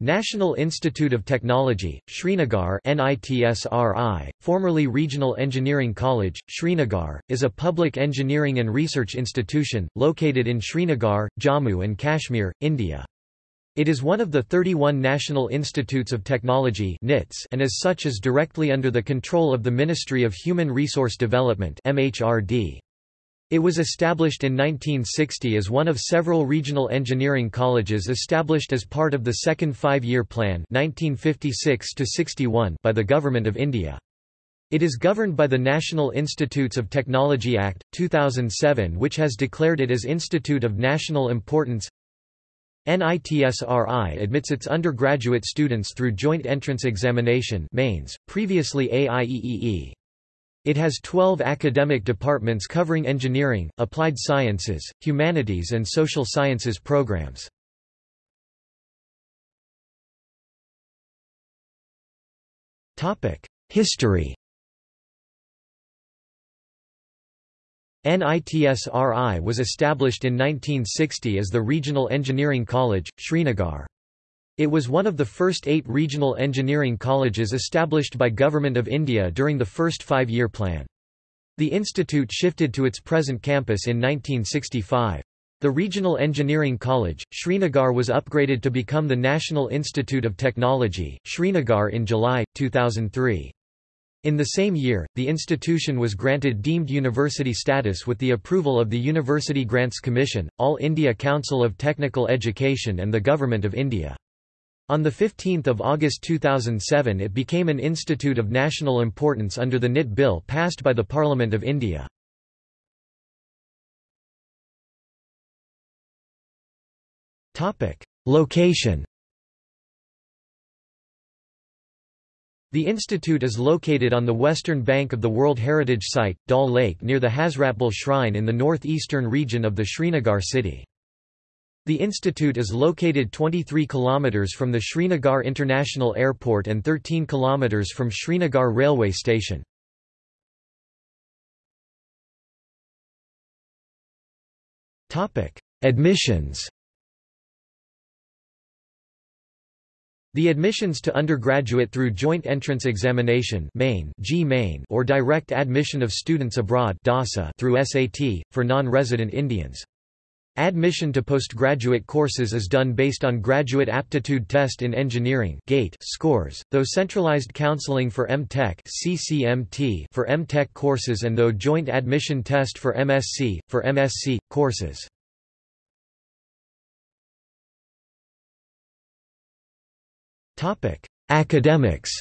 National Institute of Technology, Srinagar NITSRI, formerly Regional Engineering College, Srinagar, is a public engineering and research institution, located in Srinagar, Jammu and Kashmir, India. It is one of the 31 National Institutes of Technology and as such is directly under the control of the Ministry of Human Resource Development MHRD. It was established in 1960 as one of several regional engineering colleges established as part of the Second Five-Year Plan 1956 by the Government of India. It is governed by the National Institutes of Technology Act, 2007 which has declared it as Institute of National Importance NITSRI admits its undergraduate students through Joint Entrance Examination mains, previously AIEEE. It has 12 academic departments covering engineering, applied sciences, humanities and social sciences programs. History NITSRI was established in 1960 as the Regional Engineering College, Srinagar. It was one of the first eight regional engineering colleges established by Government of India during the first five-year plan. The institute shifted to its present campus in 1965. The Regional Engineering College, Srinagar was upgraded to become the National Institute of Technology, Srinagar in July, 2003. In the same year, the institution was granted deemed university status with the approval of the University Grants Commission, All India Council of Technical Education and the Government of India. On 15 August 2007 it became an institute of national importance under the NIT Bill passed by the Parliament of India. Location The institute is located on the western bank of the World Heritage Site, Dal Lake near the Hazratbal Shrine in the northeastern region of the Srinagar city. The institute is located 23 km from the Srinagar International Airport and 13 km from Srinagar railway station. Admissions The admissions to undergraduate through Joint Entrance Examination JEE main or direct admission of students abroad through SAT, for non-resident Indians. Admission to postgraduate courses is done based on Graduate Aptitude Test in Engineering GATE scores, though centralized counseling for M.Tech CCMT for M.Tech courses and though joint admission test for MSc, for MSc, courses. Academics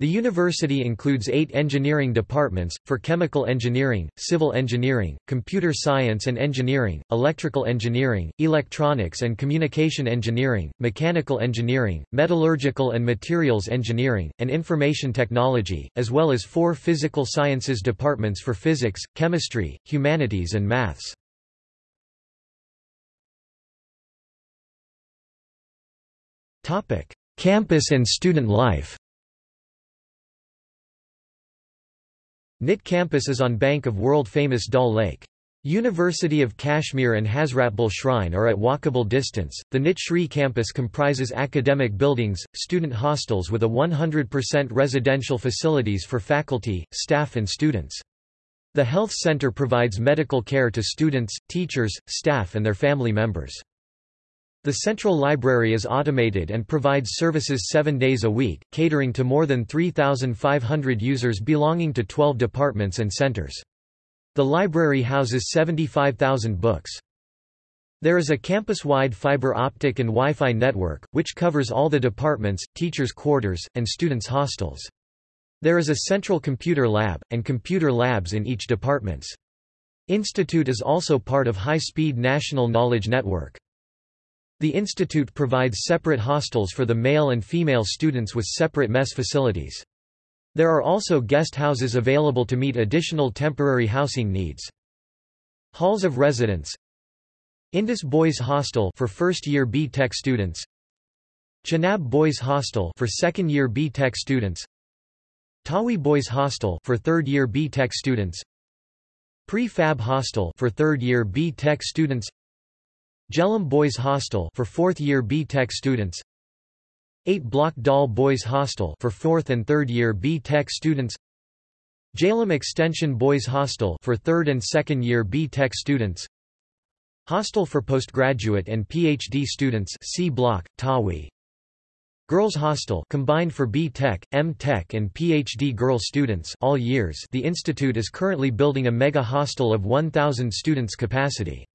The university includes eight engineering departments, for chemical engineering, civil engineering, computer science and engineering, electrical engineering, electronics and communication engineering, mechanical engineering, metallurgical and materials engineering, and information technology, as well as four physical sciences departments for physics, chemistry, humanities and maths. Campus and student life NIT campus is on bank of world-famous Dal Lake. University of Kashmir and Hazratbal Shrine are at walkable distance. The NIT Shri campus comprises academic buildings, student hostels with a 100% residential facilities for faculty, staff and students. The health center provides medical care to students, teachers, staff and their family members. The central library is automated and provides services seven days a week, catering to more than 3,500 users belonging to 12 departments and centers. The library houses 75,000 books. There is a campus-wide fiber optic and Wi-Fi network, which covers all the departments, teachers' quarters, and students' hostels. There is a central computer lab, and computer labs in each departments. Institute is also part of high-speed National Knowledge Network. The institute provides separate hostels for the male and female students with separate mess facilities. There are also guest houses available to meet additional temporary housing needs. Halls of residence. Indus Boys Hostel for first-year B.Tech students. Chenab Boys Hostel for second-year B.Tech students. Tawi Boys Hostel for third-year B.Tech students. Pre-Fab Hostel for third-year B.Tech students Jhelum Boys Hostel for 4th year B Tech students 8 Block Dal Boys Hostel for 4th and 3rd year B Tech students Jhelum Extension Boys Hostel for 3rd and 2nd year B Tech students Hostel for postgraduate and PhD students C Block, Tawi. Girls Hostel combined for B Tech, M Tech and PhD girl students all years the institute is currently building a mega hostel of 1,000 students capacity.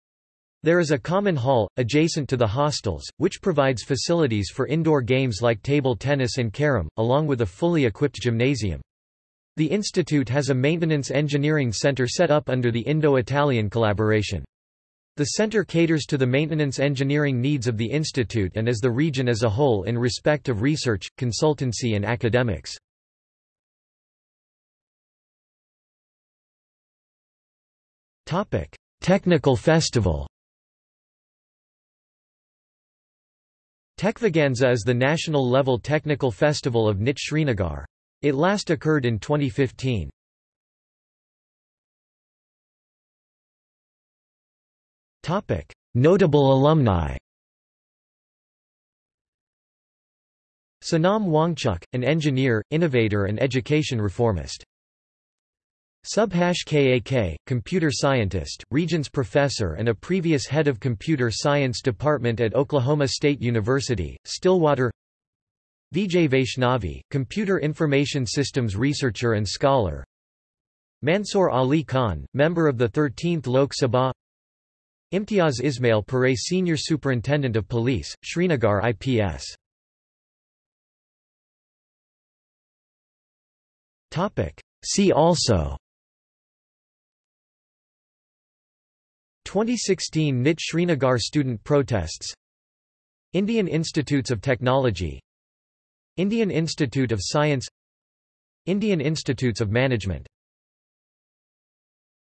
There is a common hall, adjacent to the hostels, which provides facilities for indoor games like table tennis and carom, along with a fully equipped gymnasium. The institute has a maintenance engineering center set up under the Indo-Italian collaboration. The center caters to the maintenance engineering needs of the institute and as the region as a whole in respect of research, consultancy and academics. Technical festival Techvaganza is the national-level technical festival of NIT Srinagar. It last occurred in 2015. Notable alumni Sonam Wangchuk, an engineer, innovator and education reformist. Subhash Kak, computer scientist, Regents professor and a previous head of computer science department at Oklahoma State University, Stillwater. Vijay Vaishnavi, computer information systems researcher and scholar. Mansoor Ali Khan, member of the 13th Lok Sabha. Imtiaz Ismail Parray Senior Superintendent of Police, Srinagar IPS See also 2016 NIT Srinagar student protests. Indian Institutes of Technology. Indian Institute of Science. Indian Institutes of Management